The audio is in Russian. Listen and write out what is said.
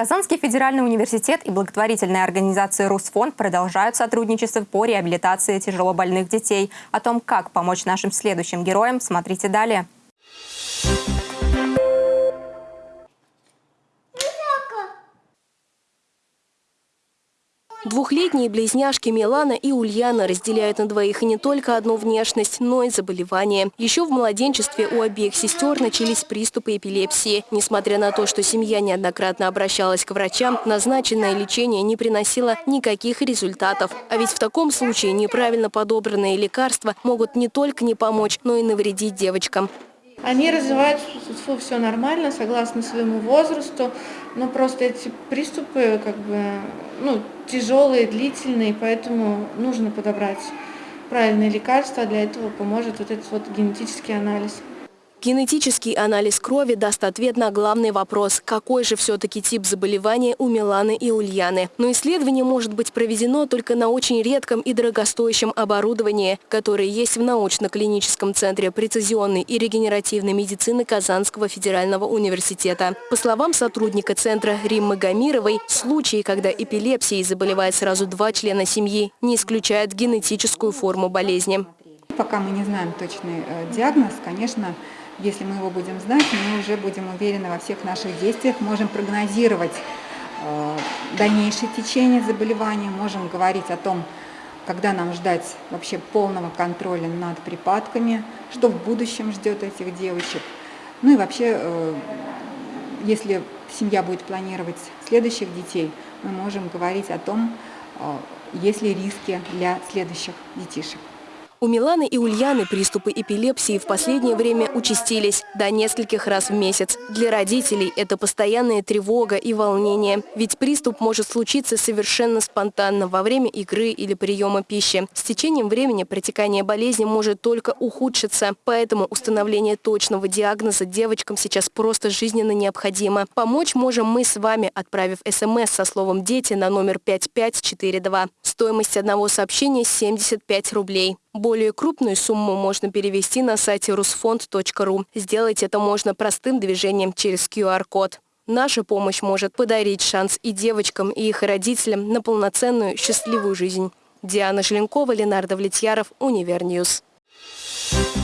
Казанский федеральный университет и благотворительная организация «Русфонд» продолжают сотрудничество по реабилитации тяжелобольных детей. О том, как помочь нашим следующим героям, смотрите далее. Двухлетние близняшки Милана и Ульяна разделяют на двоих не только одну внешность, но и заболевание. Еще в младенчестве у обеих сестер начались приступы эпилепсии. Несмотря на то, что семья неоднократно обращалась к врачам, назначенное лечение не приносило никаких результатов. А ведь в таком случае неправильно подобранные лекарства могут не только не помочь, но и навредить девочкам. Они развиваются, все нормально, согласно своему возрасту, но просто эти приступы как бы, ну, тяжелые, длительные, поэтому нужно подобрать правильные лекарства, для этого поможет вот этот вот генетический анализ. Генетический анализ крови даст ответ на главный вопрос, какой же все-таки тип заболевания у Миланы и Ульяны. Но исследование может быть проведено только на очень редком и дорогостоящем оборудовании, которое есть в научно-клиническом центре прецизионной и регенеративной медицины Казанского федерального университета. По словам сотрудника центра Риммы Гамировой, случаи, когда эпилепсией заболевает сразу два члена семьи, не исключают генетическую форму болезни. Пока мы не знаем точный э, диагноз, конечно, если мы его будем знать, мы уже будем уверены во всех наших действиях, можем прогнозировать э, дальнейшее течение заболевания, можем говорить о том, когда нам ждать вообще полного контроля над припадками, что в будущем ждет этих девочек. Ну и вообще, э, если семья будет планировать следующих детей, мы можем говорить о том, э, есть ли риски для следующих детишек. У Миланы и Ульяны приступы эпилепсии в последнее время участились до нескольких раз в месяц. Для родителей это постоянная тревога и волнение, ведь приступ может случиться совершенно спонтанно во время игры или приема пищи. С течением времени протекание болезни может только ухудшиться, поэтому установление точного диагноза девочкам сейчас просто жизненно необходимо. Помочь можем мы с вами, отправив смс со словом «Дети» на номер 5542. Стоимость одного сообщения 75 рублей. Более крупную сумму можно перевести на сайте rusfond.ru. Сделать это можно простым движением через QR-код. Наша помощь может подарить шанс и девочкам, и их родителям на полноценную счастливую жизнь. Диана Желенкова, Ленардо Влетьяров, Univer News. Thank you.